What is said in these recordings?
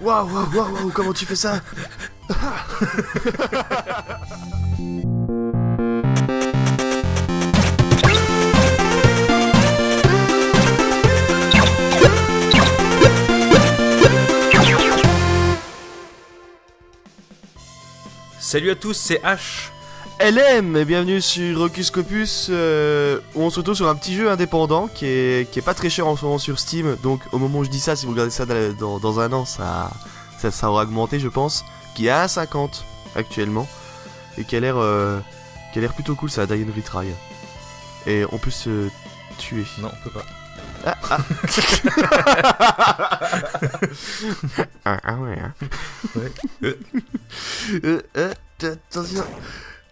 Waouh, waouh, waouh, waouh, comment tu fais ça Salut à tous, c'est H. LM et bienvenue sur Rocus Scopus euh, où on se retrouve sur un petit jeu indépendant qui est, qui est pas très cher en ce moment sur Steam donc au moment où je dis ça si vous regardez ça dans, dans- dans un an ça, ça, ça aura augmenté je pense qui est à 1,50 actuellement et qui a l'air euh, qui a l'air plutôt cool ça and Retry et on peut se tuer Non, on peut pas. ah, ah ouais hein. Ouais. Euh, euh, attention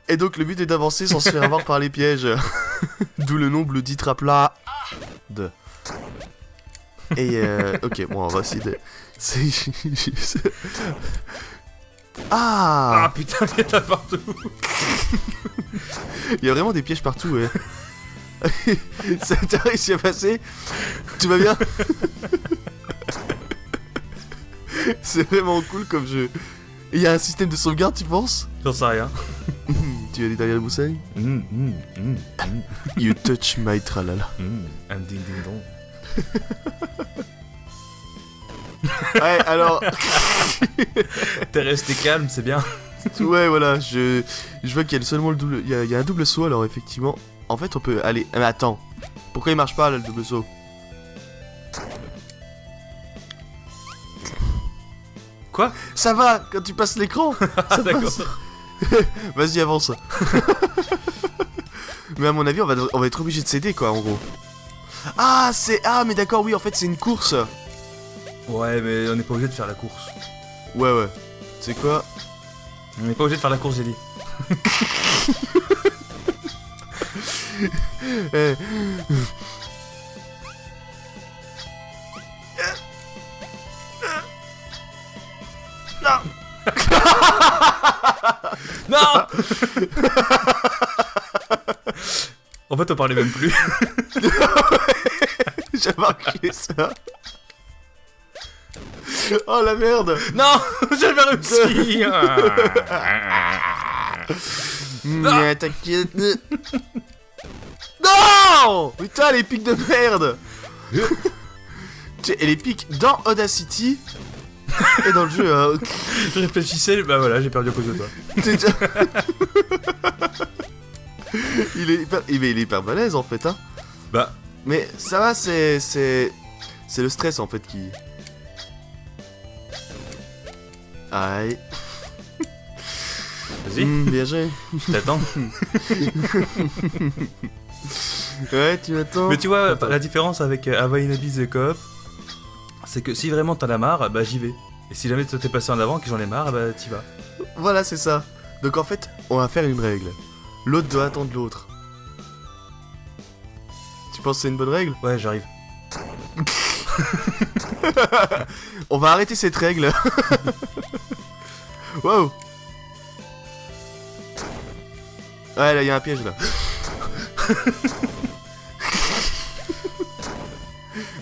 et donc le but est d'avancer sans se faire avoir par les pièges. D'où le nom Bloody Trapla de. Et euh, ok, bon, on va essayer de. Ah Ah putain, il y en a partout. Il y a vraiment des pièges partout, ouais. Ça t'a réussi à passer? Tout va bien? C'est vraiment cool comme jeu. Il y a un système de sauvegarde, tu penses? J'en sais rien. Tu vas aller derrière le moussaille Mm, mm, mm, You touch my tralala. Un ding ding dong. Ouais, alors. T'es resté calme, c'est bien. Ouais, voilà, je, je vois qu'il y a seulement le double. Il y a, il y a un double saut, alors effectivement. En fait, on peut aller. Mais attends, pourquoi il marche pas là, le double saut? Quoi? Ça va quand tu passes l'écran Ah d'accord. Vas-y, avance. mais à mon avis, on va, on va être obligé de céder quoi, en gros. Ah, c'est. Ah, mais d'accord, oui, en fait, c'est une course. Ouais, mais on n'est pas obligé de faire la course. Ouais, ouais. C'est quoi? On n'est pas obligé de faire la course, j'ai dit. Eh. Non En fait, on parlait même plus. J'ai marqué ça. Oh la merde Non J'avais réussi Mais t'inquiète. Non Putain, les pics de merde Et les pics dans Audacity et dans le jeu. hein. Je réfléchissais, bah voilà, j'ai perdu à cause de toi. Il, est hyper... il est hyper balèze en fait. Hein. Bah, Mais ça va, c'est. C'est c'est le stress en fait qui. Aïe. vas-y, Hmm, bien joué. t'attends. Ouais, tu m'attends. Mais tu vois, Attends. la différence avec euh, Hava Inabis et Coop, c'est que si vraiment t'en as marre, bah j'y vais. Et si jamais toi t'es passé en avant, que j'en ai marre, bah t'y vas. Voilà, c'est ça. Donc en fait, on va faire une règle. L'autre doit attendre l'autre. Tu penses que c'est une bonne règle? Ouais, j'arrive. On va arrêter cette règle. wow. Ouais, là, il y a un piège là.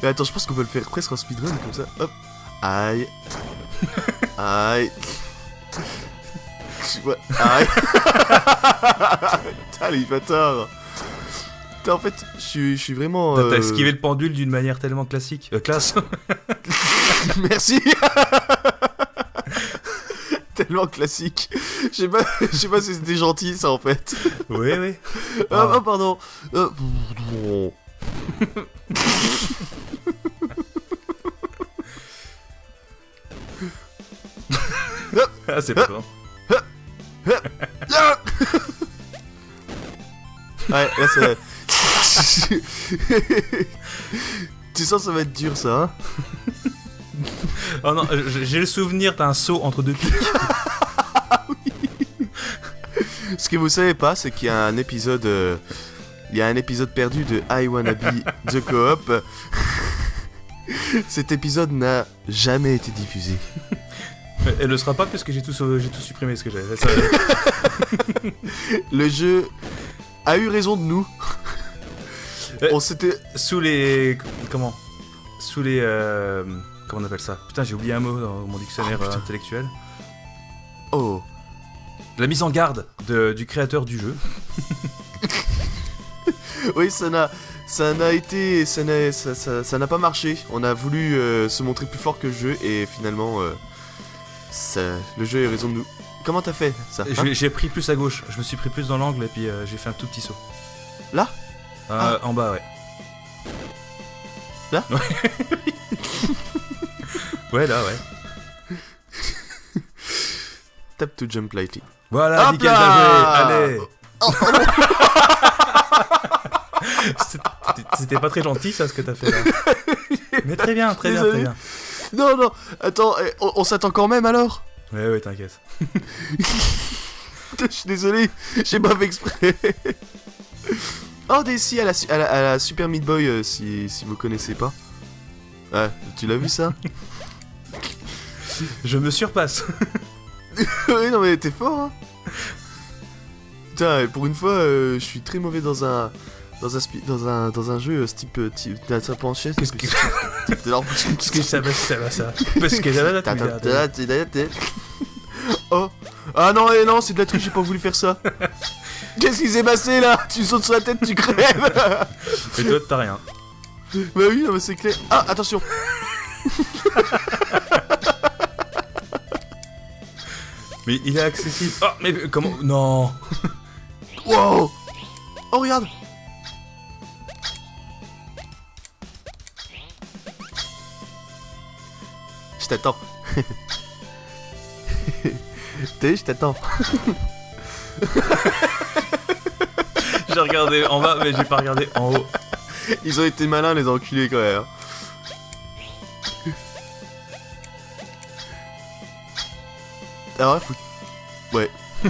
Mais attends, je pense qu'on peut le faire presque en speedrun comme ça. Hop. Aïe. Aïe. Je vois- Aïe. Putain, les bâtards. Putain, en fait, je suis- je suis vraiment. T'as t'as euh, esquivé le pendule d'une manière tellement classique. Euh, classe. Merci. Tellement classique. Je sais pas, je sais pas si c'était gentil ça en fait. oui, oui. Ah, Ah. oh, pardon. Euh. Ah, c'est pas bon. Ah ouais, là c'est. tu sens ça va être dur ça, hein Oh non, j'ai le souvenir d'un saut entre deux pics. Ce que vous savez pas, c'est qu'il y a un épisode. euh, Il y a un épisode perdu de I Wanna Be The Co-op. Cet épisode n'a jamais été diffusé. Elle le sera pas parce que j'ai tout, j'ai tout supprimé ce que j'avais. Ça, Le jeu a eu raison de nous. Euh. On s'était. Sous les. Comment? Sous les. euh, comment on appelle ça? Putain, j'ai oublié un mot dans mon dictionnaire Oh, euh, intellectuel. Oh. La mise en garde de- du créateur du jeu. Oui, ça n'a, ça n'a été, ça n'a, ça, ça- ça n'a pas marché. On a voulu euh, se montrer plus fort que le jeu et finalement, euh, ça- le jeu a eu raison de nous. Comment t'as fait ça hein J'ai- pris plus à gauche, je me suis pris plus dans l'angle et puis euh, j'ai fait un tout petit saut. Là? Euh, En bas, ouais. Là? Ouais. Ouais, là, ouais. Tap to jump lightly. Voilà, Hop nickel, là bien joué. Allez. C'était- C'était pas très gentil, ça, ce que t'as fait là. Mais très bien, très bien, très bien. Non, non, attends, eh, on, on s'attend quand même alors? Ouais, ouais, t'inquiète. Je suis désolé, j'ai pas fait exprès. oh, à la, su- à la, à la Super Meat Boy, euh, si, si vous connaissez pas. Ouais, tu l'as vu ça? Je me surpasse. Oui, non, mais t'es fort, hein Putain, pour une fois, euh, je suis très mauvais dans un. Dans un, dans un, dans un jeu euh, ce type, en chaise. Qu'est-ce que- Qu'est-ce que ça va, ça va, ça Parce que là, Oh. Ah non, eh non, c'est de la triche, j'ai pas voulu faire ça. Qu'est-ce qui s'est passé là? Tu sautes sur la tête, tu crèves. Et toi, t'as rien. Bah oui, non, mais c'est clair. Ah, attention. Mais il est accessible. Oh, mais comment? Non. Wow. Oh, regarde t'attends. T'as vu, je t'attends. J'ai regardé en bas, mais j'ai pas regardé en haut. Ils ont été malins, les enculés, quand même. Alors, faut... Ouais.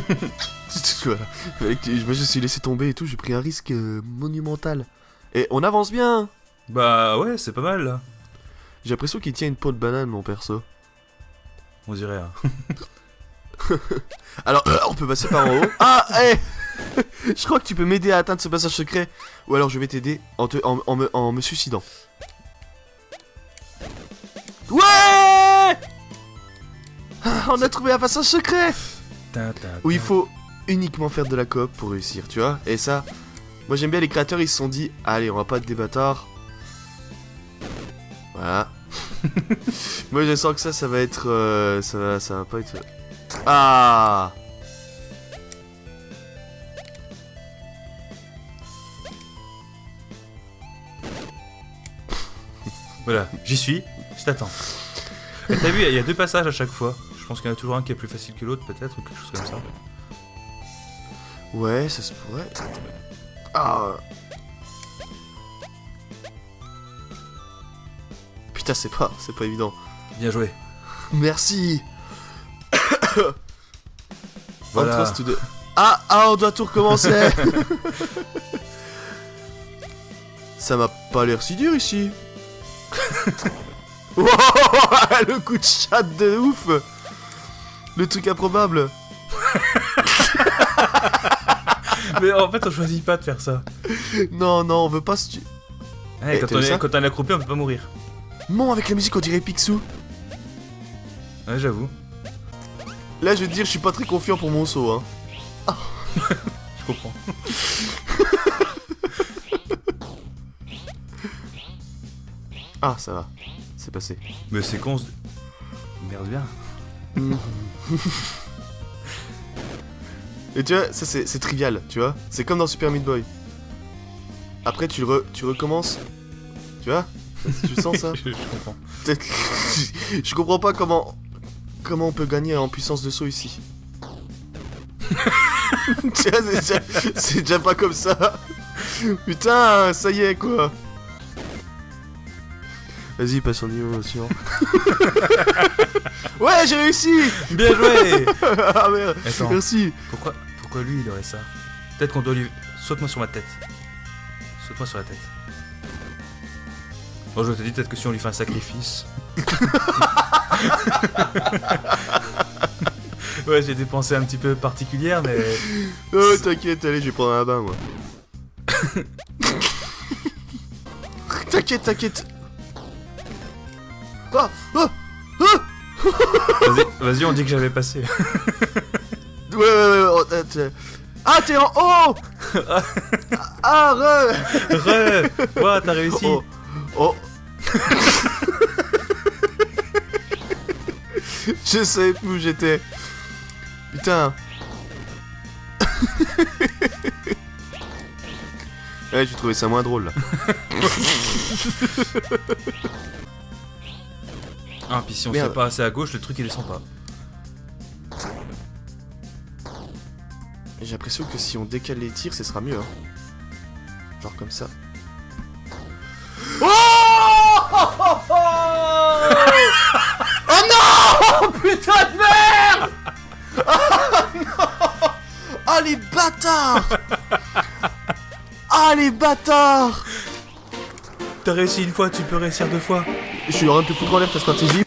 voilà. Fallait que- Je me suis laissé tomber et tout, j'ai pris un risque euh, monumental. Et on avance bien Bah ouais, c'est pas mal là. J'ai l'impression qu'il tient une peau de banane, mon perso. On dirait. hein. Alors, euh, on peut passer par en haut. Ah, hé Je crois que tu peux m'aider à atteindre ce passage secret. Ou alors je vais t'aider en, te- en, en me, en me suicidant. Ouais On a trouvé un passage secret Où il faut uniquement faire de la coop pour réussir, tu vois. Et ça, moi j'aime bien les créateurs, ils se sont dit, allez, on va pas être des bâtards. Voilà. moi je sens que ça, ça va être... euh, ça, va, ça va pas être... Ah Voilà, j'y suis, je t'attends. T'as vu, il y a deux passages à chaque fois. Je pense qu'il y en a toujours un qui est plus facile que l'autre, peut-être, ou quelque chose comme ça. Ouais, ça se pourrait. Ah. Putain, c'est pas, c'est pas évident. Bien joué. Merci. Voilà. The- Ah, ah, on doit tout recommencer. ça m'a pas l'air si dur ici. Wow, le coup de chat de ouf. Le truc improbable. Mais en fait, on choisit pas de faire ça. Non, non, on veut pas se tuer. Ouais, Eh, quand, t'as on est, quand on est accroupi, on peut pas mourir. Avec la musique, on dirait Picsou. Ouais, j'avoue. Là, je vais te dire, je suis pas très confiant pour mon saut. Hein. Je comprends. Ah, ça va. C'est passé. Mais c'est con. Merde bien. Et tu vois, ça c'est c'est trivial, tu vois. C'est comme dans Super Meat Boy. Après, tu, re- tu recommences. Tu vois? Tu sens ça je, je comprends. Je comprends pas comment. Comment on peut gagner en puissance de saut ici. c'est déjà, pas comme ça. Putain, ça y est quoi. Vas-y, passe au niveau suivant. ouais, j'ai réussi Bien joué Ah merde, Attends, merci. pourquoi, pourquoi lui il aurait ça? Peut-être qu'on doit lui. Saute-moi sur ma tête. Saute-moi sur la tête. Bon, je te dis peut-être que si on lui fait un sacrifice. ouais, j'ai des pensées un petit peu particulières, mais. Oh, t'inquiète, allez, je vais prendre un bain, moi. t'inquiète, t'inquiète. Ah Ah Vas-y, vas-y, on dit que j'avais passé. Ouais, ouais, ouais, oh, euh, Ah, t'es en haut Ah, re Re Ouah, t'as réussi Oh, oh. Je savais plus où j'étais. Putain. ouais, j'ai trouvé ça moins drôle là. Ah, puis si on Merde. fait pas assez à gauche, le truc il descend pas. J'ai l'impression que si on décale les tirs, ce sera mieux. hein. Genre comme ça. Ah les bâtards Ah les bâtards T'as réussi une fois, tu peux réussir deux fois. Je suis en train de te foutre en l'air ta stratégie.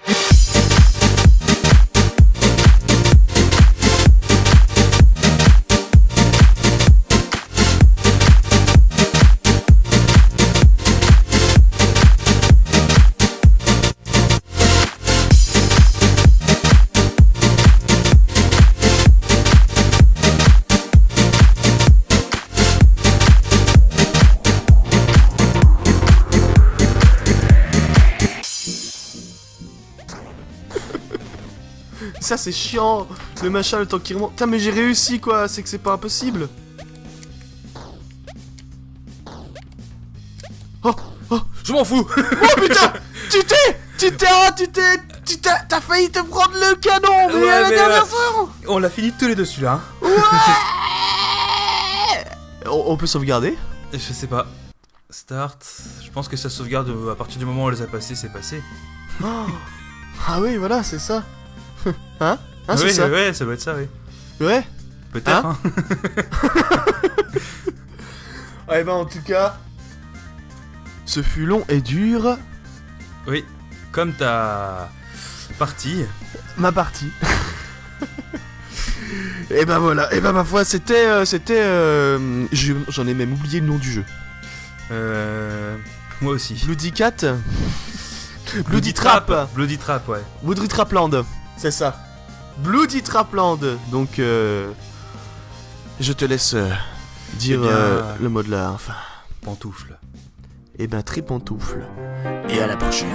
Ça c'est chiant Le machin le temps qu'il remonte. Putain mais j'ai réussi quoi, c'est que c'est pas impossible Oh Oh Je m'en fous Oh putain Tu t'es Tu t'es oh, tu t'es Tu t'as t'as failli te prendre le canon mais Ouais, à la mais dernière là- seconde On l'a fini tous les deux celui-là. hein. on, on peut sauvegarder Je sais pas. Start. Je pense que ça sauvegarde euh, à partir du moment où on les a passés, c'est passé. Oh. Ah oui voilà c'est ça Hein Hein c'est ouais, ça ouais, ça doit être ça, oui. Ouais Peut-être, Hein hein. Ouais bah en tout cas Ce fut long et dur Oui. Comme ta partie. ma partie. et ben voilà, et ben ma foi, c'était, euh, c'était, euh, je- j'en ai même oublié le nom du jeu. Euh. Moi aussi. Bloody Cat, Bloody Trap, Bloody Trap, ouais. Bloody Trapland, c'est ça. Bloody Trapland. Donc, euh, je te laisse euh, dire eh euh, le mot de la fin. Pantoufle. Eh ben, tripantoufle. Et à la prochaine.